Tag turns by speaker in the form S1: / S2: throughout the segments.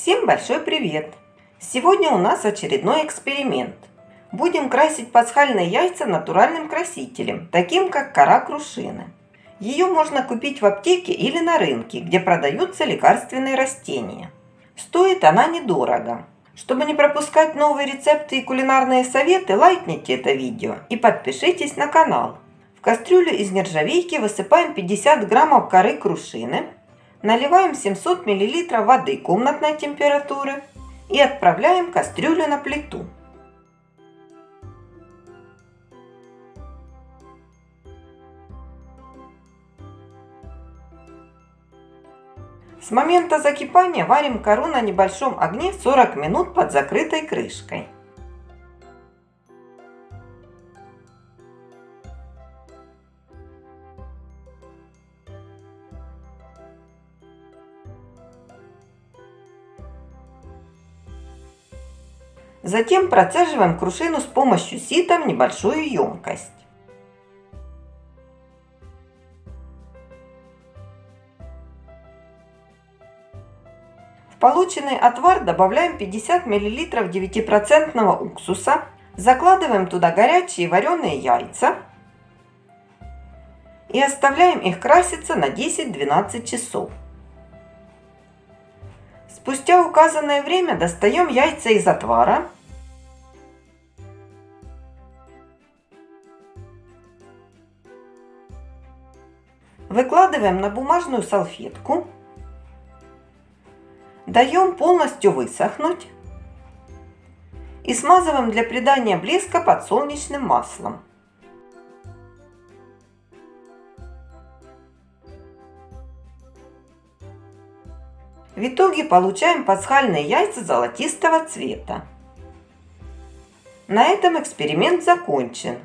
S1: Всем большой привет! Сегодня у нас очередной эксперимент. Будем красить пасхальные яйца натуральным красителем, таким как кора крушины. Ее можно купить в аптеке или на рынке, где продаются лекарственные растения. Стоит она недорого. Чтобы не пропускать новые рецепты и кулинарные советы, лайкните это видео и подпишитесь на канал. В кастрюлю из нержавейки высыпаем 50 граммов коры крушины, наливаем 700 мл воды комнатной температуры и отправляем кастрюлю на плиту. С момента закипания варим кору на небольшом огне 40 минут под закрытой крышкой. Затем процеживаем крушину с помощью сита в небольшую емкость. В полученный отвар добавляем 50 мл 9% уксуса, закладываем туда горячие вареные яйца и оставляем их краситься на 10-12 часов. Спустя указанное время достаем яйца из отвара Выкладываем на бумажную салфетку. Даем полностью высохнуть. И смазываем для придания блеска подсолнечным маслом. В итоге получаем пасхальные яйца золотистого цвета. На этом эксперимент закончен.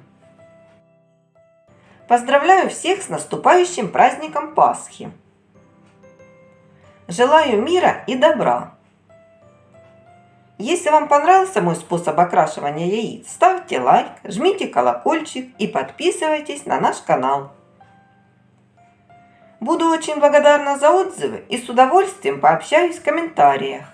S1: Поздравляю всех с наступающим праздником Пасхи! Желаю мира и добра! Если вам понравился мой способ окрашивания яиц, ставьте лайк, жмите колокольчик и подписывайтесь на наш канал. Буду очень благодарна за отзывы и с удовольствием пообщаюсь в комментариях.